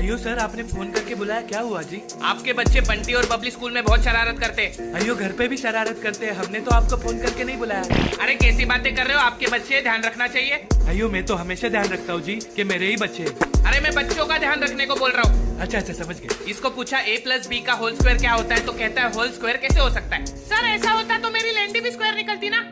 अयो सर आपने फ़ोन करके बुलाया क्या हुआ जी? आपके बच्चे बंटी और बबली स्कूल में बहुत शरारत करते हैं। अयो घर पे भी शरारत करते हैं। हमने तो आपको फ़ोन करके नहीं बुलाया। अरे कैसी बातें कर रहे हो? आपके बच्चे ध्यान रखना चाहिए। अयो मैं तो हमेशा ध्यान रखता हूँ जी की मेरे ही बच्चे अरे मैं बच्चों का ध्यान रखने को बोल रहा हूँ। अच्छा अच्छा समझ गए। इसको पूछा ए प्लस बी का होल स्क्वायर क्या होता है? तो कहता है होल स्क्वायर कैसे हो सकता है? सर ऐसा होता तो मेरी लेंडी भी स्क्वायर निकलती ना?